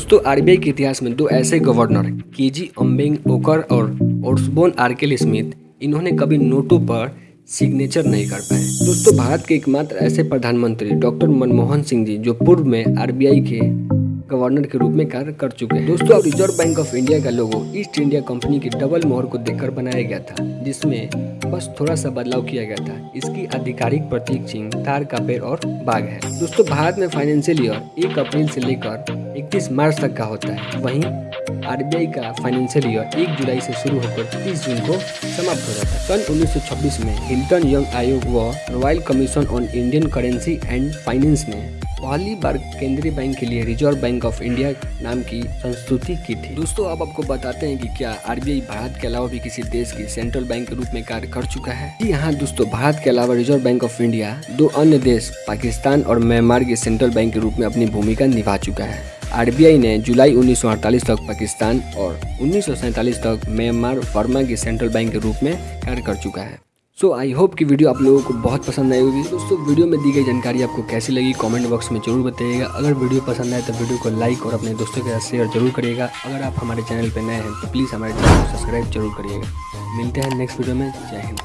दोस्तों, आरबीआई के इतिहास में दो ऐसे गवर्नर के जी अम्बेंग ओकर और ओर्सबोन आर्केल स्मिथ इन्होंने कभी नोटों पर सिग्नेचर नहीं कर पाए। दोस्तों, भारत के एकमात्र ऐसे प्रधानमंत्री डॉक्टर मनमोहन सिंह जी, जो पूर्व में आरबीआई के गवर्नर के रूप में कार्य कर चुके हैं। दोस्तों, अब रिज़र्व बैंक ऑफ़ इंडिया का लोगो ईस्ट इंडिया कंपनी की डबल मोहर को देखकर बनाया गया था, जिसमें बस थोड़ा सा बदलाव किया गया था। इसकी आधिकारिक प्रतीक चिन्ह, तार का पेड़ और बाघ है। दोस्तों, भारत में फाइनेंशियल ईयर एक अप्रैल से लेकर इकतीस मार्च तक का होता है। वहीं आरबीआई का फाइनेंशियल ईयर एक जुलाई से शुरू होकर 30 जून को समाप्त हो जाता है। सन 1926 में हिल्टन यंग आयोग व Royal Commission on Indian Currency and Finance ने पहली बार केंद्रीय बैंक के लिए रिज़र्व बैंक ऑफ़ इंडिया नाम की संस्तुति की थी। दोस्तों, अब आपको बताते हैं कि क्या आरबीआई भारत के अलावा भी किसी देश की सेंट्रल बैंक के रूप में कार्य कर चुका है? जी हाँ दोस्तों, भारत के अलावा रिज़र्व बैंक ऑफ़ इंडिया दो अन्य देश, पाकिस्तान और म्यांमार के सेंट्रल बैंक के रूप में अपनी भूमिका निभा चुका है। आरबीआई ने जुलाई 1948 तक पाकिस्तान और उन्नीस तक म्यांमार फर्मा के सेंट्रल बैंक के रूप में कार्य कर चुका है। सो आई होप कि वीडियो आप लोगों को बहुत पसंद आई होगी। दोस्तों वीडियो में दी गई जानकारी आपको कैसी लगी कमेंट बॉक्स में ज़रूर बताइएगा। अगर वीडियो पसंद आए तो वीडियो को लाइक और अपने दोस्तों के साथ शेयर ज़रूर करिएगा। अगर आप हमारे चैनल पर नए हैं तो प्लीज़ हमारे चैनल को सब्सक्राइब ज़रूर करिएगा। मिलते हैं नेक्स्ट वीडियो में। जय हिंद।